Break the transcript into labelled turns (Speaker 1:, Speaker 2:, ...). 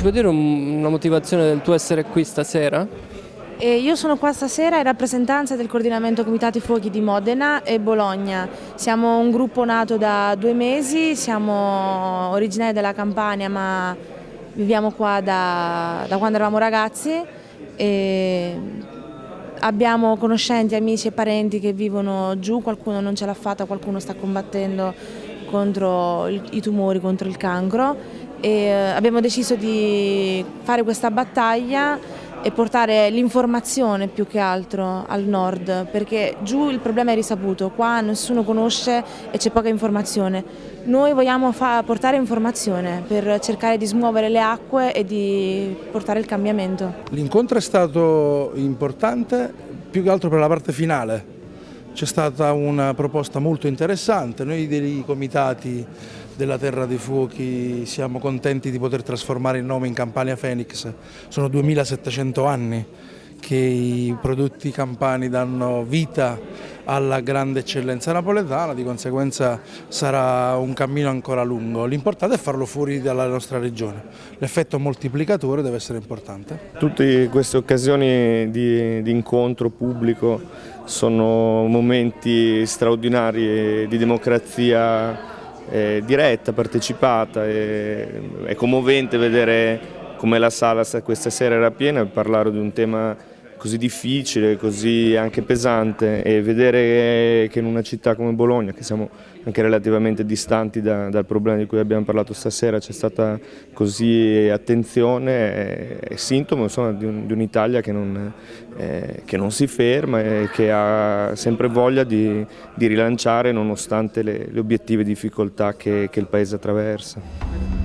Speaker 1: puoi dire una motivazione del tuo essere qui stasera?
Speaker 2: E io sono qua stasera in rappresentanza del coordinamento Comitati Fuochi di Modena e Bologna. Siamo un gruppo nato da due mesi, siamo originari della Campania ma viviamo qua da, da quando eravamo ragazzi e abbiamo conoscenti, amici e parenti che vivono giù, qualcuno non ce l'ha fatta, qualcuno sta combattendo contro i tumori, contro il cancro e eh, abbiamo deciso di fare questa battaglia e portare l'informazione più che altro al nord, perché giù il problema è risaputo, qua nessuno conosce e c'è poca informazione. Noi vogliamo portare informazione per cercare di smuovere le acque e di portare il cambiamento.
Speaker 3: L'incontro è stato importante più che altro per la parte finale, c'è stata una proposta molto interessante, noi dei comitati della Terra dei Fuochi siamo contenti di poter trasformare il nome in Campania Phoenix, sono 2700 anni che i prodotti campani danno vita alla grande eccellenza napoletana, di conseguenza sarà un cammino ancora lungo. L'importante è farlo fuori dalla nostra regione, l'effetto moltiplicatore deve essere importante.
Speaker 4: Tutte queste occasioni di, di incontro pubblico sono momenti straordinari di democrazia eh, diretta, partecipata, e, è commovente vedere come la sala questa sera era piena e parlare di un tema così difficile, così anche pesante e vedere che in una città come Bologna, che siamo anche relativamente distanti da, dal problema di cui abbiamo parlato stasera, c'è stata così attenzione, è, sintomo insomma, di, un'Italia che, eh, che, non si ferma e che ha sempre voglia di, di rilanciare nonostante le, le obiettive difficoltà che, che il Paese attraversa.